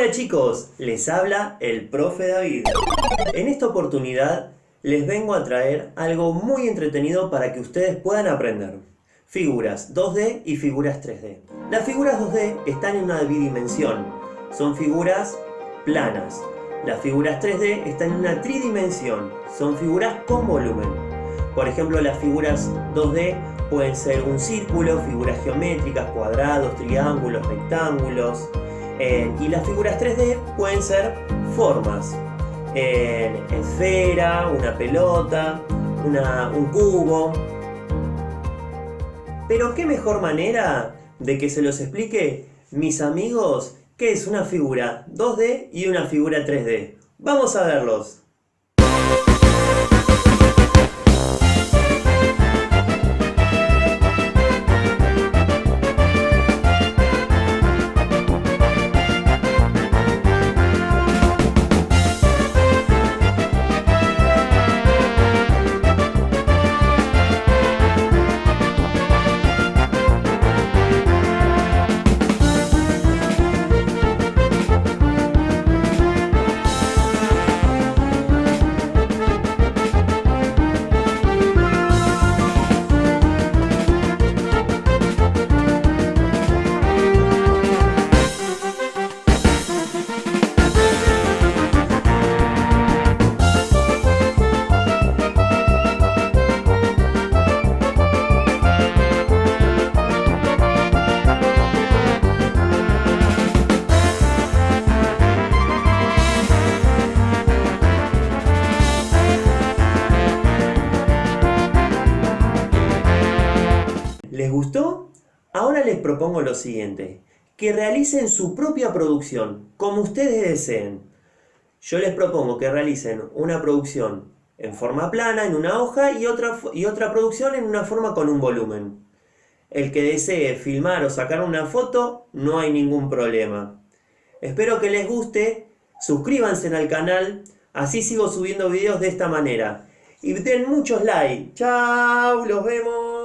Hola chicos, les habla el profe David. En esta oportunidad les vengo a traer algo muy entretenido para que ustedes puedan aprender. Figuras 2D y figuras 3D. Las figuras 2D están en una bidimensión, son figuras planas. Las figuras 3D están en una tridimensión, son figuras con volumen. Por ejemplo, las figuras 2D pueden ser un círculo, figuras geométricas, cuadrados, triángulos, rectángulos, eh, y las figuras 3D pueden ser formas. En esfera, una pelota, un cubo. Pero qué mejor manera de que se los explique mis amigos qué es una figura 2D y una figura 3D. ¡Vamos a verlos! ¿Les gustó? Ahora les propongo lo siguiente, que realicen su propia producción, como ustedes deseen. Yo les propongo que realicen una producción en forma plana, en una hoja, y otra, y otra producción en una forma con un volumen. El que desee filmar o sacar una foto, no hay ningún problema. Espero que les guste, suscríbanse al canal, así sigo subiendo videos de esta manera. Y den muchos likes. ¡Chao! ¡Los vemos!